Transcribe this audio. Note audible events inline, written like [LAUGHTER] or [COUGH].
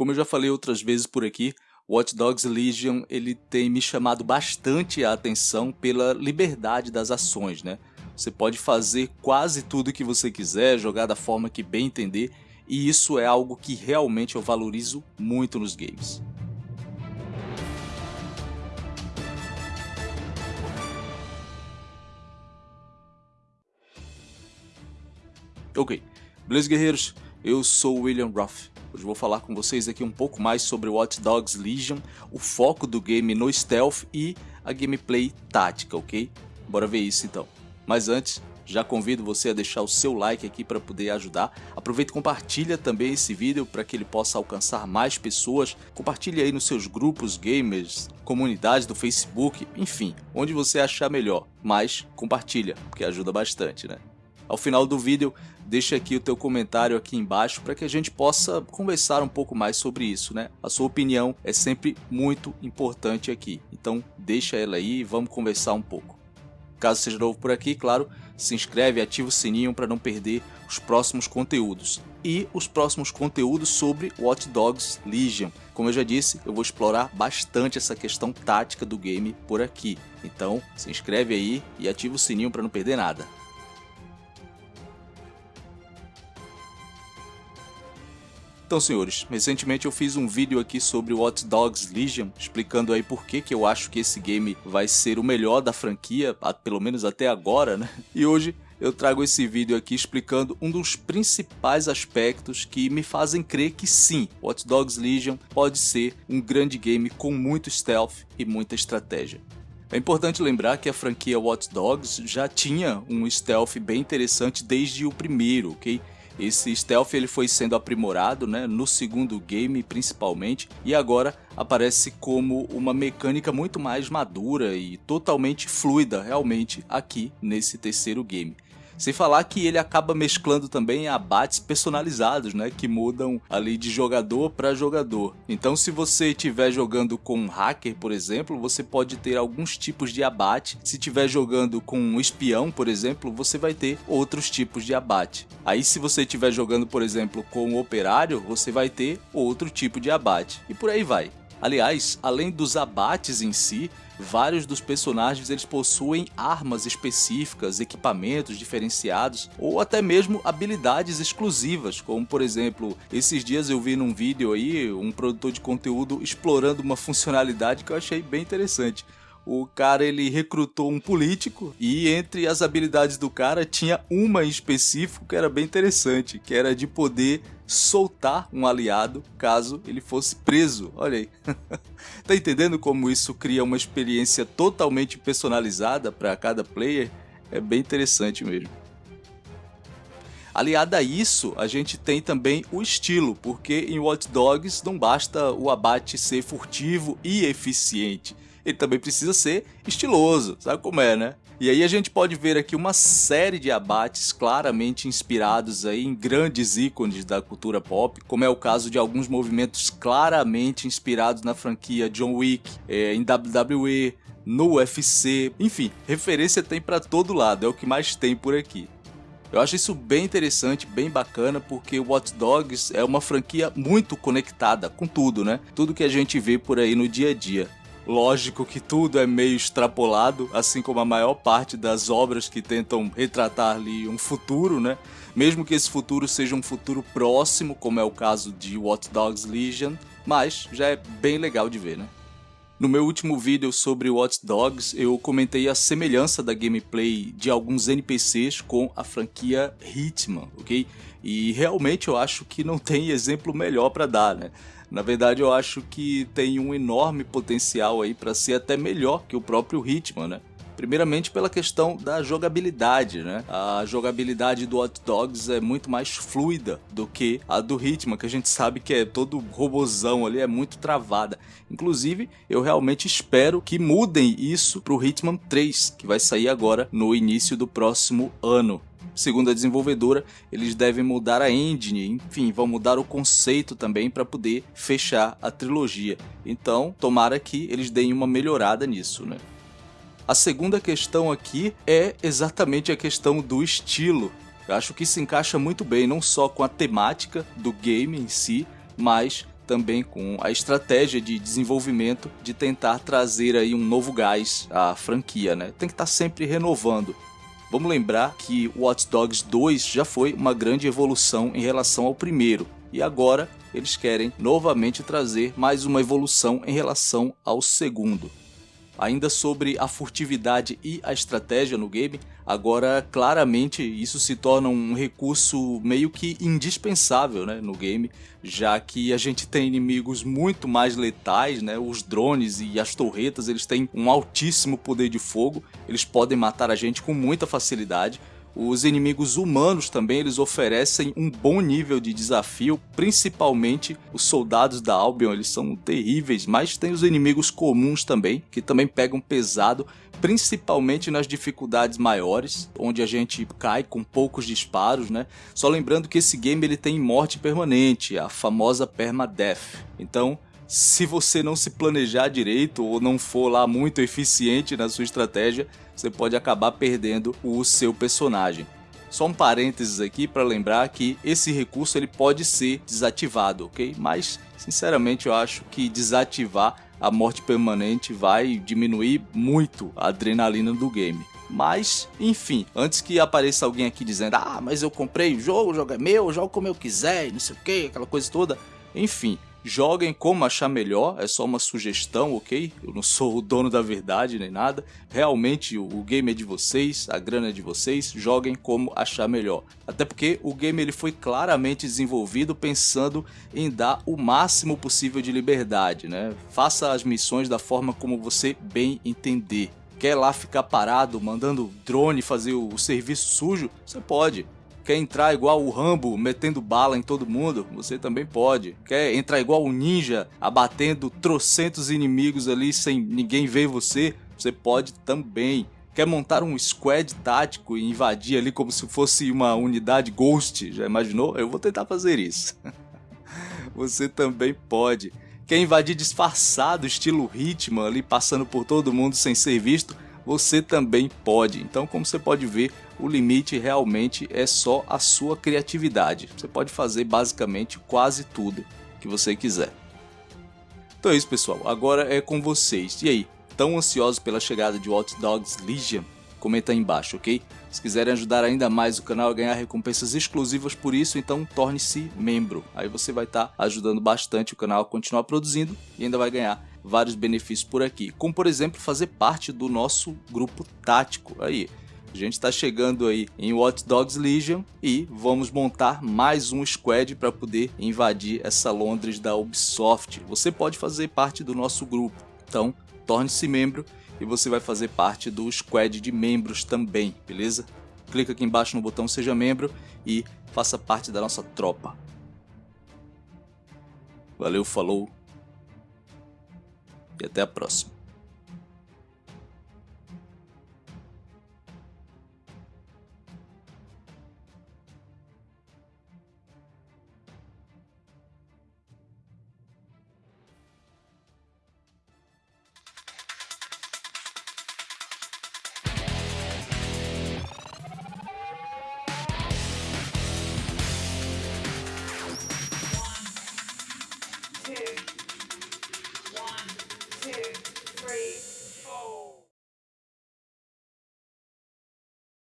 Como eu já falei outras vezes por aqui, Watch Dogs Legion ele tem me chamado bastante a atenção pela liberdade das ações, né? Você pode fazer quase tudo que você quiser, jogar da forma que bem entender, e isso é algo que realmente eu valorizo muito nos games. Ok, beleza guerreiros? Eu sou William Ruff. Hoje vou falar com vocês aqui um pouco mais sobre Watch Dogs Legion, o foco do game no stealth e a gameplay tática, ok? Bora ver isso então. Mas antes, já convido você a deixar o seu like aqui para poder ajudar. Aproveita e compartilha também esse vídeo para que ele possa alcançar mais pessoas. Compartilhe aí nos seus grupos gamers, comunidades do Facebook, enfim, onde você achar melhor. Mas compartilha, porque ajuda bastante, né? Ao final do vídeo, deixa aqui o teu comentário aqui embaixo para que a gente possa conversar um pouco mais sobre isso, né? A sua opinião é sempre muito importante aqui, então deixa ela aí e vamos conversar um pouco. Caso seja novo por aqui, claro, se inscreve e ativa o sininho para não perder os próximos conteúdos. E os próximos conteúdos sobre Watch Dogs Legion. Como eu já disse, eu vou explorar bastante essa questão tática do game por aqui. Então, se inscreve aí e ativa o sininho para não perder nada. Então senhores, recentemente eu fiz um vídeo aqui sobre Watch Dogs Legion, explicando aí por que, que eu acho que esse game vai ser o melhor da franquia, pelo menos até agora, né? E hoje eu trago esse vídeo aqui explicando um dos principais aspectos que me fazem crer que sim, Watch Dogs Legion pode ser um grande game com muito stealth e muita estratégia. É importante lembrar que a franquia Watch Dogs já tinha um stealth bem interessante desde o primeiro, ok? Esse stealth ele foi sendo aprimorado né, no segundo game principalmente e agora aparece como uma mecânica muito mais madura e totalmente fluida realmente aqui nesse terceiro game. Sem falar que ele acaba mesclando também abates personalizados, né? Que mudam ali de jogador para jogador. Então se você estiver jogando com um hacker, por exemplo, você pode ter alguns tipos de abate. Se estiver jogando com um espião, por exemplo, você vai ter outros tipos de abate. Aí se você estiver jogando, por exemplo, com um operário, você vai ter outro tipo de abate. E por aí vai. Aliás, além dos abates em si, vários dos personagens eles possuem armas específicas, equipamentos diferenciados ou até mesmo habilidades exclusivas, como por exemplo, esses dias eu vi num vídeo aí um produtor de conteúdo explorando uma funcionalidade que eu achei bem interessante o cara ele recrutou um político e entre as habilidades do cara tinha uma em específico que era bem interessante, que era de poder soltar um aliado caso ele fosse preso. Olha aí. [LAUGHS] tá entendendo como isso cria uma experiência totalmente personalizada para cada player? É bem interessante mesmo. Aliado a isso, a gente tem também o estilo, porque em Watch Dogs não basta o abate ser furtivo e eficiente ele também precisa ser estiloso, sabe como é, né? E aí a gente pode ver aqui uma série de abates claramente inspirados aí em grandes ícones da cultura pop, como é o caso de alguns movimentos claramente inspirados na franquia John Wick, é, em WWE, no UFC, enfim, referência tem para todo lado, é o que mais tem por aqui. Eu acho isso bem interessante, bem bacana, porque Watch Dogs é uma franquia muito conectada com tudo, né? Tudo que a gente vê por aí no dia a dia. Lógico que tudo é meio extrapolado, assim como a maior parte das obras que tentam retratar ali um futuro, né? Mesmo que esse futuro seja um futuro próximo, como é o caso de Watch Dogs Legion, mas já é bem legal de ver, né? No meu último vídeo sobre Watch Dogs, eu comentei a semelhança da gameplay de alguns NPCs com a franquia Hitman, ok? E realmente eu acho que não tem exemplo melhor para dar, né? Na verdade, eu acho que tem um enorme potencial aí para ser até melhor que o próprio Hitman, né? Primeiramente pela questão da jogabilidade, né? A jogabilidade do Hot Dogs é muito mais fluida do que a do Hitman, que a gente sabe que é todo robozão ali, é muito travada. Inclusive, eu realmente espero que mudem isso pro Hitman 3, que vai sair agora no início do próximo ano. Segundo a desenvolvedora, eles devem mudar a engine, enfim, vão mudar o conceito também para poder fechar a trilogia. Então, tomara que eles deem uma melhorada nisso, né? A segunda questão aqui é exatamente a questão do estilo. Eu acho que se encaixa muito bem, não só com a temática do game em si, mas também com a estratégia de desenvolvimento de tentar trazer aí um novo gás à franquia, né? Tem que estar tá sempre renovando. Vamos lembrar que Watch Dogs 2 já foi uma grande evolução em relação ao primeiro, e agora eles querem novamente trazer mais uma evolução em relação ao segundo. Ainda sobre a furtividade e a estratégia no game, agora claramente isso se torna um recurso meio que indispensável né, no game, já que a gente tem inimigos muito mais letais, né, os drones e as torretas eles têm um altíssimo poder de fogo, eles podem matar a gente com muita facilidade, os inimigos humanos também eles oferecem um bom nível de desafio, principalmente os soldados da Albion, eles são terríveis, mas tem os inimigos comuns também, que também pegam pesado, principalmente nas dificuldades maiores, onde a gente cai com poucos disparos, né? Só lembrando que esse game ele tem morte permanente, a famosa permadeath. Então, se você não se planejar direito ou não for lá muito eficiente na sua estratégia, você pode acabar perdendo o seu personagem. Só um parênteses aqui para lembrar que esse recurso ele pode ser desativado, ok? Mas, sinceramente, eu acho que desativar a morte permanente vai diminuir muito a adrenalina do game. Mas, enfim, antes que apareça alguém aqui dizendo Ah, mas eu comprei o jogo, o jogo é meu, eu jogo como eu quiser, não sei o que, aquela coisa toda. Enfim, Joguem como achar melhor, é só uma sugestão, ok? Eu não sou o dono da verdade nem nada. Realmente o game é de vocês, a grana é de vocês, joguem como achar melhor. Até porque o game ele foi claramente desenvolvido pensando em dar o máximo possível de liberdade, né? Faça as missões da forma como você bem entender. Quer lá ficar parado mandando drone fazer o serviço sujo? Você pode. Quer entrar igual o Rambo, metendo bala em todo mundo? Você também pode. Quer entrar igual o Ninja, abatendo trocentos inimigos ali sem ninguém ver você? Você pode também. Quer montar um squad tático e invadir ali como se fosse uma unidade Ghost? Já imaginou? Eu vou tentar fazer isso. [LAUGHS] você também pode. Quer invadir disfarçado, estilo Hitman, ali passando por todo mundo sem ser visto? Você também pode. Então, como você pode ver, o limite realmente é só a sua criatividade. Você pode fazer basicamente quase tudo que você quiser. Então é isso pessoal, agora é com vocês. E aí, tão ansiosos pela chegada de Watch Dogs Legion? Comenta aí embaixo, ok? Se quiserem ajudar ainda mais o canal a ganhar recompensas exclusivas por isso, então torne-se membro. Aí você vai estar tá ajudando bastante o canal a continuar produzindo e ainda vai ganhar vários benefícios por aqui. Como por exemplo, fazer parte do nosso grupo tático. Aí, a gente está chegando aí em Watch Dogs Legion e vamos montar mais um squad para poder invadir essa Londres da Ubisoft. Você pode fazer parte do nosso grupo, então torne-se membro e você vai fazer parte do squad de membros também, beleza? Clica aqui embaixo no botão seja membro e faça parte da nossa tropa. Valeu, falou e até a próxima.